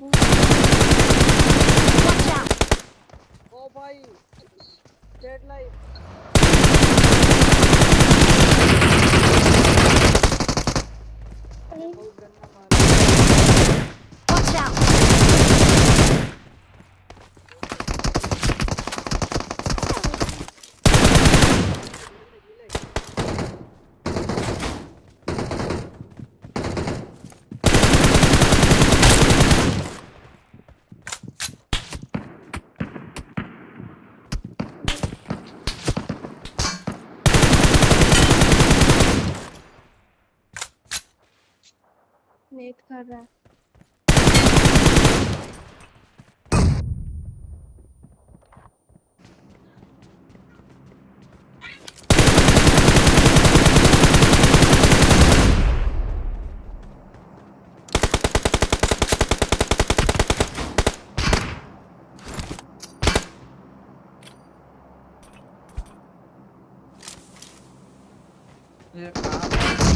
Watch out. Oh bhai. Dead life. Net कर रहा है। ये कहाँ